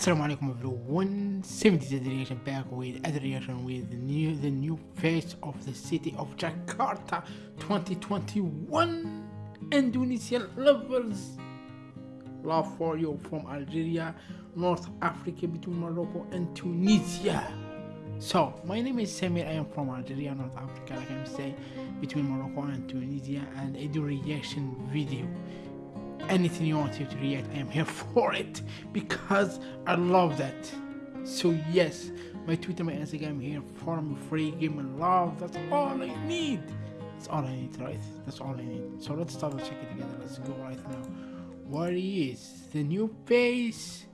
Assalamu alaikum everyone, 70th reaction back with other reaction with the new the new face of the city of Jakarta 2021 Indonesian lovers love for you from Algeria North Africa between Morocco and Tunisia. So my name is Samir. I am from Algeria North Africa like I'm saying between Morocco and Tunisia and I do reaction video anything you want to react i am here for it because i love that. So yes my twitter my instagram here for me free give love. That's all i need. That's all i need right? That's all i need. So let's start check it together. Let's go right now. What is the new face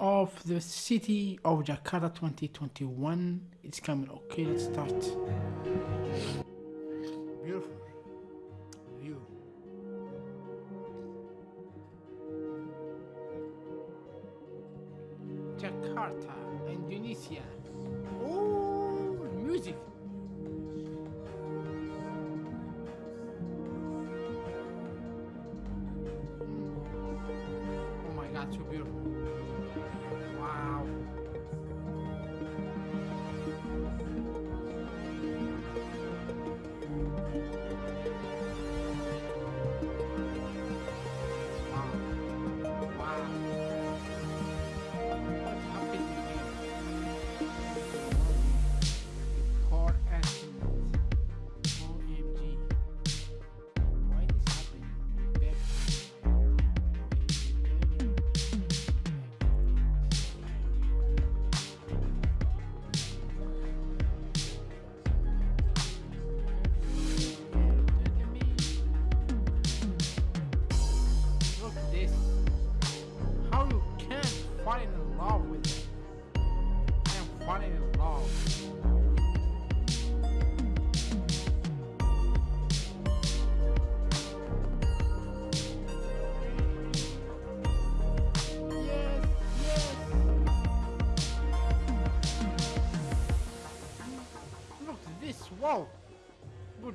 of the city of jakarta 2021 it's coming. Okay let's start Jakarta, Indonesia. Oh, music. Oh my God, so beautiful.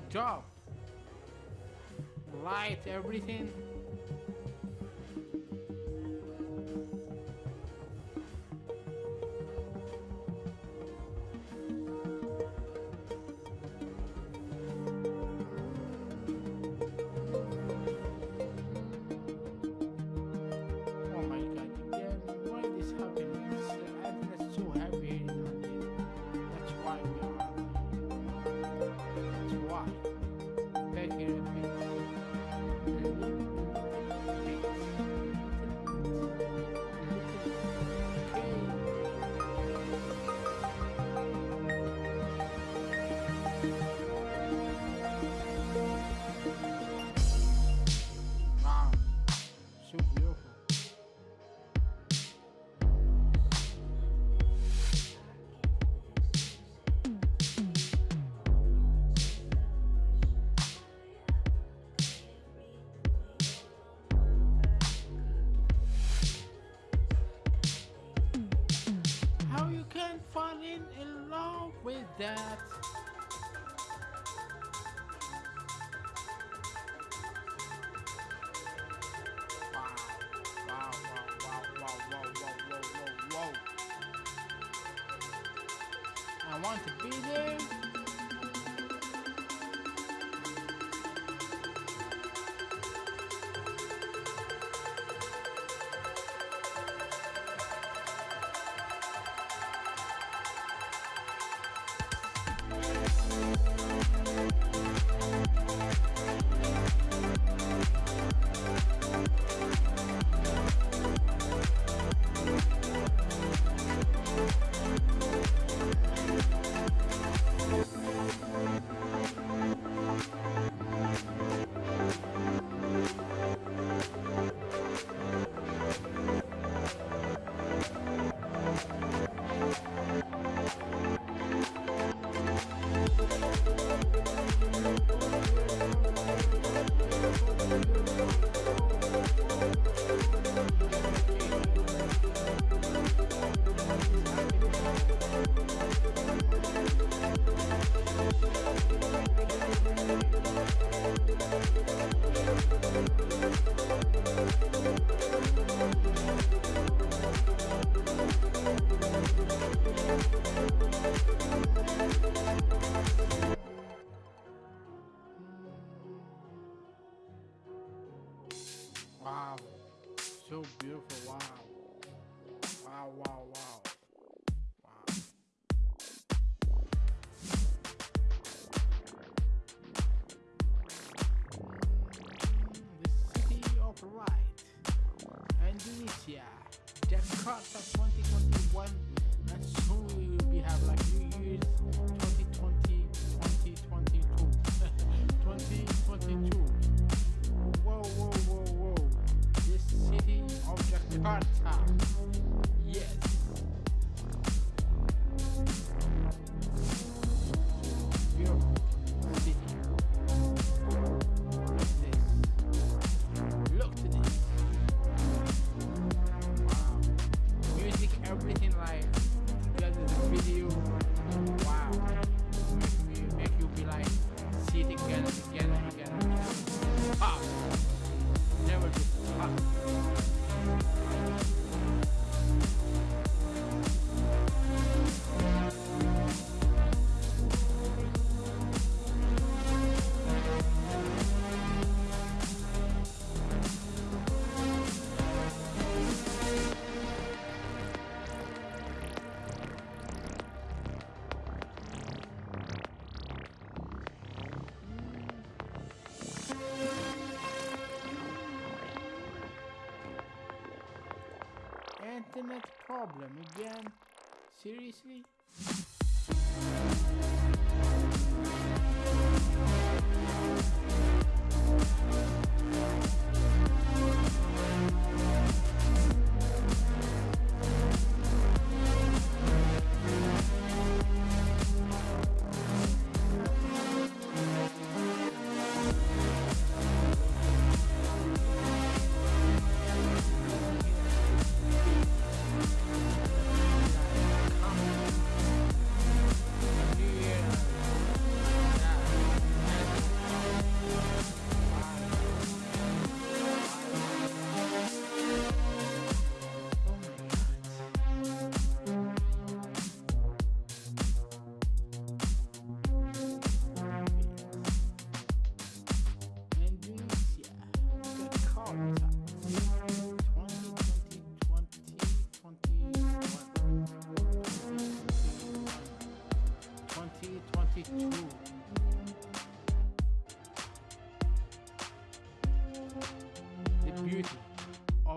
Job. Light, everything. that. Wow, wow, wow, I want to be there. We'll be right back. Jakarta 2021. Problem again? Seriously?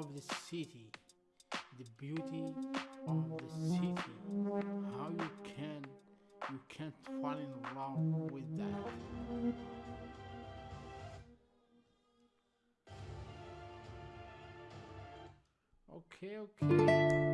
Of the city, the beauty of the city, how you can you can't fall in love with that. Okay, okay.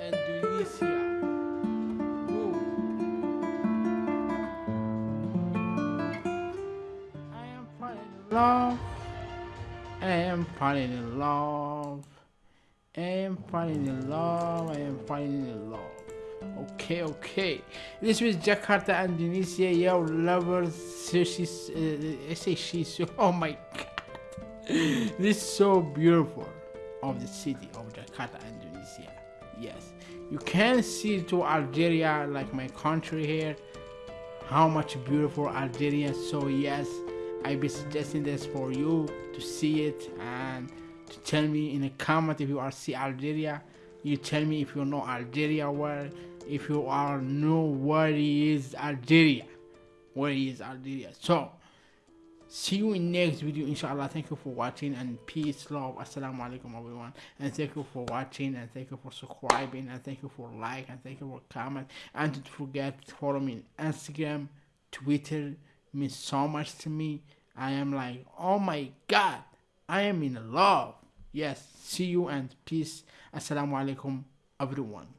Indonesia. Woo. I am falling in love. I am falling in love. I am falling in love. I am falling in love. Okay, okay. This was Jakarta, and Indonesia. Yo, lovers. So she's, uh, I say she's. Oh my god. this is so beautiful of the city of Jakarta, and Indonesia. Yes, you can see to Algeria, like my country here, how much beautiful Algeria. So yes, I be suggesting this for you to see it and to tell me in a comment if you are see Algeria. You tell me if you know Algeria where, if you are know where is Algeria, where is Algeria. So see you in next video. Inshallah thank you for watching and peace love. Assalamu alaikum everyone. And thank you for watching and thank you for subscribing and thank you for like and thank you for comment. And don't forget to follow me on instagram twitter. Means so much to me. I am like oh my god i am in love. Yes see you and peace. Assalamu alaikum everyone